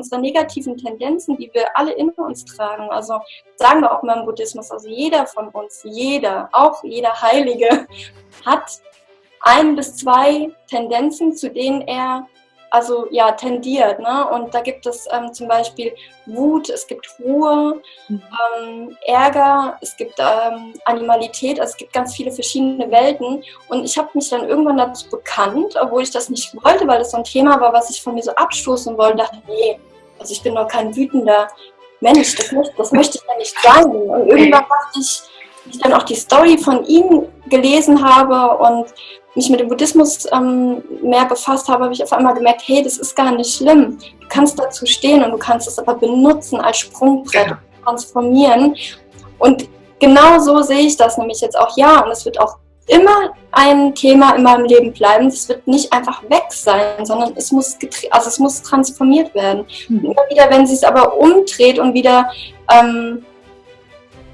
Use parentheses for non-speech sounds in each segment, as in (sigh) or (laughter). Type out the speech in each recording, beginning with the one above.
unsere negativen Tendenzen, die wir alle in uns tragen. Also sagen wir auch mal im Buddhismus, also jeder von uns, jeder, auch jeder Heilige, (laughs) hat ein bis zwei Tendenzen, zu denen er also ja, tendiert. Ne? Und da gibt es ähm, zum Beispiel Wut, es gibt Ruhe, mhm. ähm, Ärger, es gibt ähm, Animalität, also es gibt ganz viele verschiedene Welten. Und ich habe mich dann irgendwann dazu bekannt, obwohl ich das nicht wollte, weil das so ein Thema war, was ich von mir so abstoßen wollte, dachte, nee, also ich bin doch kein wütender Mensch, das möchte, das möchte ich ja nicht sein. Und irgendwann dachte ich, ich dann auch die Story von ihm gelesen habe und mich mit dem Buddhismus ähm, mehr befasst habe, habe ich auf einmal gemerkt, hey, das ist gar nicht schlimm. Du kannst dazu stehen und du kannst es aber benutzen als Sprungbrett, transformieren. Und genau so sehe ich das nämlich jetzt auch. Ja, und es wird auch immer ein Thema in meinem Leben bleiben. Es wird nicht einfach weg sein, sondern es muss, also es muss transformiert werden. Mhm. Immer wieder, wenn sie es aber umdreht und wieder ähm,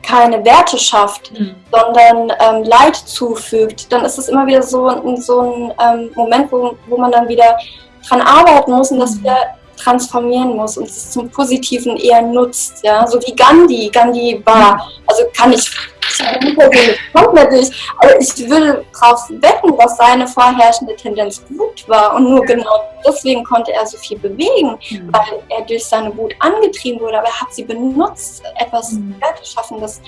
keine Werte schafft, mhm. sondern ähm, Leid zufügt, dann ist es immer wieder so, so ein ähm, Moment, wo, wo man dann wieder dran arbeiten muss und das mhm. wieder transformieren muss und es zum Positiven eher nutzt, ja, so wie Gandhi. Gandhi war, also kann ich, ich komplett nicht, aber ich würde darauf wetten, dass seine vorherrschende Tendenz Wut war und nur genau deswegen konnte er so viel bewegen, mhm. weil er durch seine Wut angetrieben wurde, aber er hat sie benutzt, etwas mhm. Werteschaffendes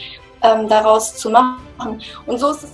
ähm, daraus zu machen. Und so ist es